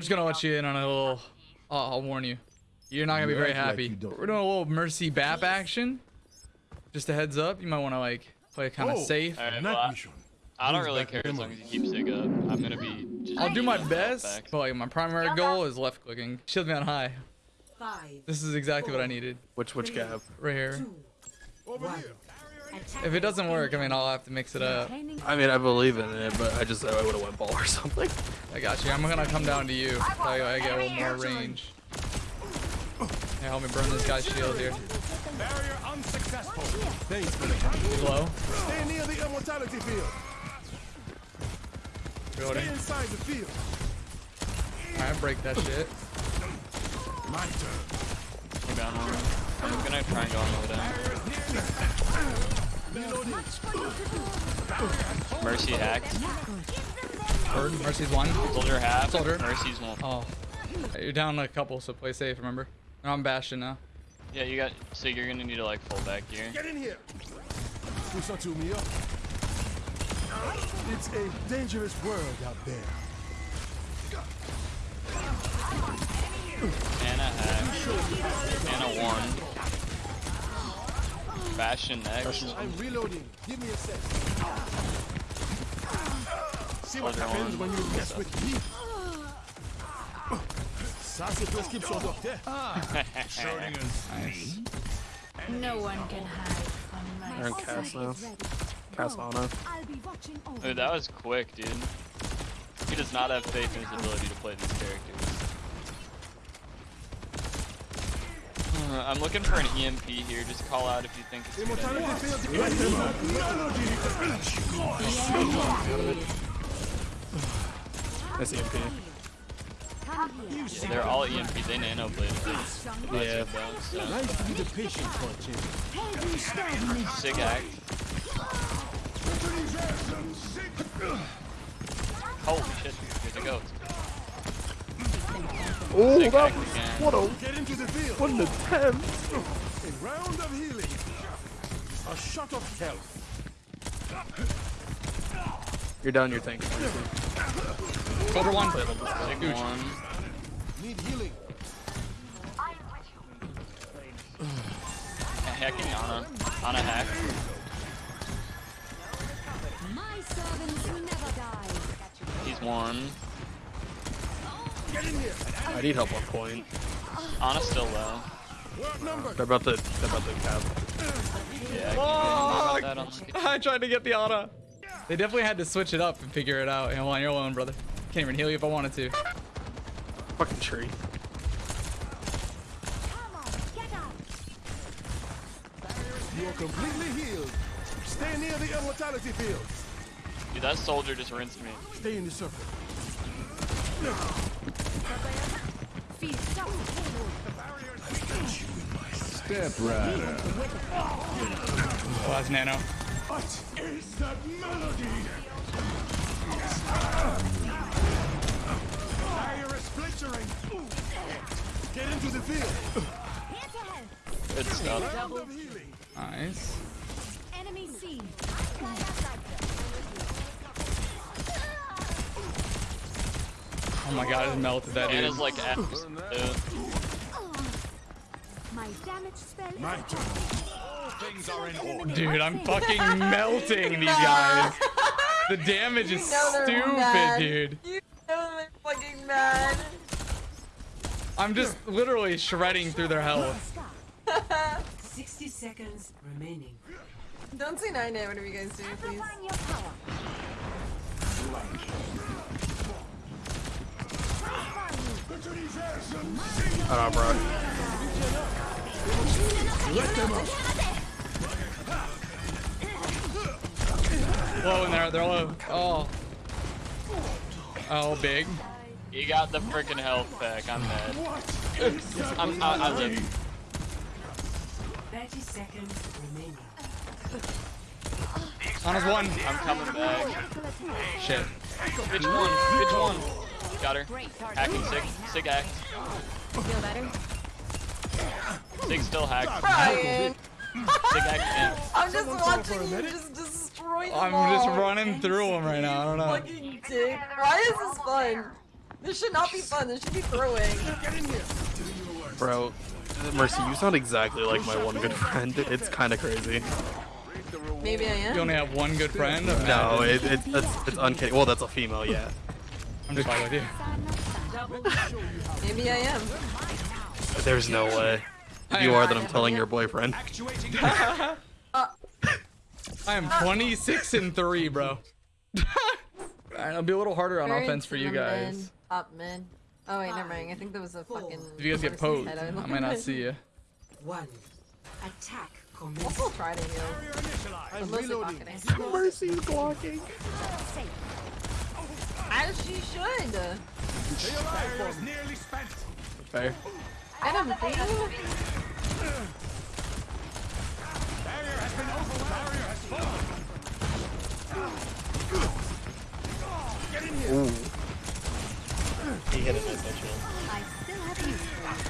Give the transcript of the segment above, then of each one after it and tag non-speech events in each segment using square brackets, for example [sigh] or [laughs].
I'm just gonna let you in on a little. I'll, I'll warn you. You're not gonna be very happy. We're doing a little mercy bap action. Just a heads up. You might want to like play kind of Oh. safe. Alright, Night well, I. I don't really care as long as you keep Sig up. I'm gonna be just. I'll do my best, but like my primary goal is left clicking. Shield me on high. Five, This is exactly what I needed Which which gap? right here. Over here. If it doesn't work, I mean, I'll have to mix it up. I mean, I believe in it, but I just I would have went ball or something. I got you. I'm gonna come down to you. I, I get a little more range. Hey, help me burn this guy's shield here. Barrier unsuccessful. Thanks for the help. He's low. Stay near the immortality field. Stay inside the field. Alright, break that shit. My turn. We're down one. I'm gonna try and go on the down. Mercy hacked. Bird, Mercy's one. Soldier half. Soldier. Mercy's one. Oh. You're down a couple, so play safe, remember? I'm Bastion now. Yeah, you got. So you're gonna need to like full back here. Get in here. Listen to me up. It's a dangerous world out there. And a hack. And one. Bastion next. I'm reloading. Give me a sec. See what happens when you mess with me. Ça, c'est prescription docteur. [laughs] Nice. No one can hide from my They're in cast now. Cast on I'll be watching over Dude, that was quick, dude. He does not have faith in his ability to play these characters. Uh, Uh, I'm looking for an EMP here. Just call out if you think it's a good idea. Immortality field. Let them up. That's EMP. Yeah, they're all EMP. They nano blade. Yeah. So. Nice to be the patient for a. Sig act. Holy shit, here they go. Oh, Sig that act was again. what a Get into the field. what an attempt. A round of healing. A shot of health. You're down your tank. Soldier one. Sig one. Need healing. Hacking Ana. Ana hack. My servants never die. He's one. Get in here. I need help on point. Ana's still low. They're about to they're about to cap. Yeah, I keep getting that on the I tried to get the auto. They definitely had to switch it up and figure it out. And on your own, brother. Can't even heal you if I wanted to. Fucking tree. Come on, get up. You are completely healed. Stay near the immortality field. Dude, that soldier just rinsed me. Stay in the circle. Feel Step right Oh, that's nano. What is that melody? Barrier is splintering. Get into the field. Here to help. Good stuff. Round of healing. Nice. Enemy seen. Oh my god, I melted that dude. Ana's like F's. dude. My damage spell. My turn. Dude, I'm [laughs] fucking melting these guys. The damage is know stupid, dude. You know they're fucking mad. I'm just literally shredding through their health. 60 seconds remaining. Don't say nine nine whatever you guys do, please. Amplifying your power. I don't know, bro. Low in there, they're low. Oh. Oh, big. You got the freaking health pack. I'm mad. [laughs] I'm, I, I live. 30 seconds remaining. On his one. I'm coming back. Shit. Which one? Which one? Got her. Hacking Sig. Sig hacked. Feel better? Sig still hacked. Brian, Sig hacked again. I'm just watching you just destroy them I'm just running through them right now. I don't know. Fucking dick. Why is this fun? This should not be fun. This should be throwing. Bro, Mercy, you sound exactly like my one good friend. It's kind of crazy. Maybe I am. You only have one good friend? No, it, it, it's, it's uncanny. Well, that's a female, yeah. I'm just fucking with you. [laughs] Maybe I am. But there's no way. If you are, then I'm telling your boyfriend. [laughs] I am 26 and 3, bro. [laughs] Alright, It'll be a little harder on offense for you guys. mid, Top mid. Oh wait, never mind. I think there was a fucking. If you guys get poked, I out. might not see you. One. Attack I'll commences. still try to heal. I'm I'm mostly reloading. pocketing. Mercy's blocking. As she should. Stay alive, for nearly spent. Fair. Get him, Thea. Barrier has been opened. Barrier has fallen. Get in here. Ooh. He hit it with that. I still have use for it.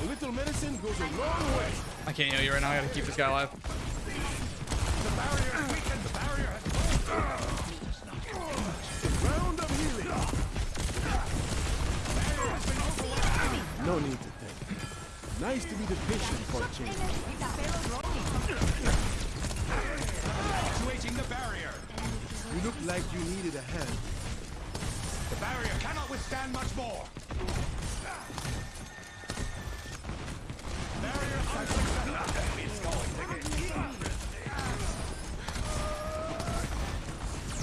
A little medicine goes a long way. I can't heal you right now. I gotta keep this guy alive. Need to thank. Nice to be the patient for a change. Actuating the barrier. You look like you needed a hand. The barrier cannot withstand much more. Barrier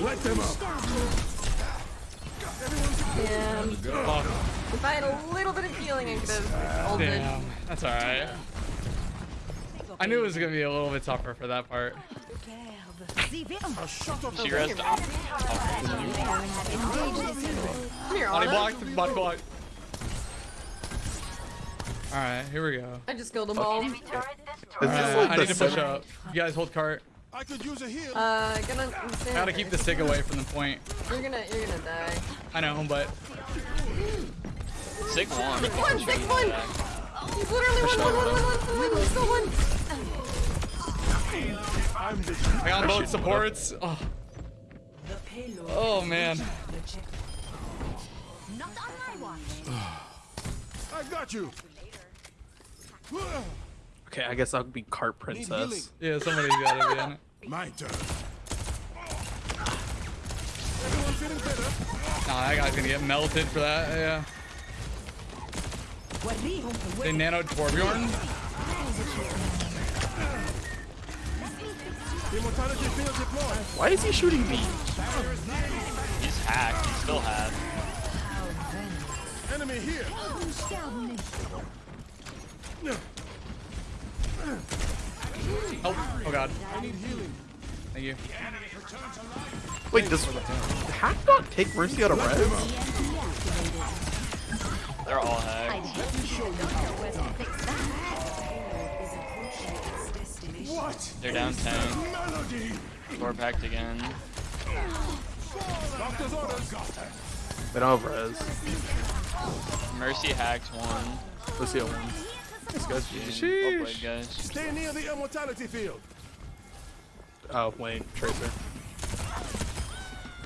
Let them up. Yeah. Fuck. If I had a little bit of healing, I could have ulted. Damn. That's alright. I knew it was gonna be a little bit tougher for that part. A shot of She rests off. Come here, Body Anna. blocked, body blocked. Alright, here we go. I just killed them all. Is this Alright, like I need to push sim- up. You guys hold cart. I could use a heal. Uh, gonna. I gotta keep the sig away from the point. You're gonna, you're gonna die. I know, but Sig one. One, six, one. He's literally one, one, one, one, one, one, one, still one. I'm the I got both supports. Oh, oh man. Not on my watch. I got you. Okay, I guess I'll be cart princess. Yeah, somebody's gotta be on it. My turn. Everyone feeling better? Nah, that guy's gonna get melted for that. Yeah. They nanoed Torbjorn. Immortality. Why is he shooting me? He's hacked. He's still hacked. Enemy here. Oh, oh god. I need healing. Thank you. Wait, does Hack not take Mercy out of res? Fix that. What? They're down 10. Melody. Door packed again. Doctor's orders. They don't have res. Mercy hacked one. Let's see a one. This guy's oh, Well played, guys. Stay near the immortality field. Oh, wait, Tracer.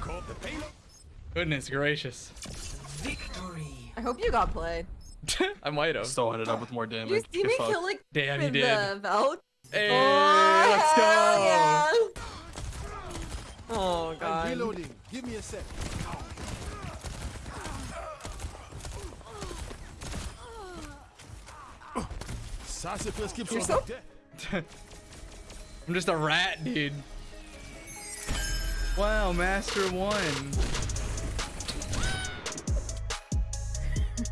Call the payload. Goodness gracious. Victory. I hope you got played. [laughs] I might have. Still ended up with more Did you damage. see Get me fucked. kill like Damn, he with did. the Valk? Hey, Oh, let's go. hell yeah. Oh I'm reloading. Give me a sec. Sassafras keeps You're on so- [laughs] I'm just a rat, dude. Wow, Master One.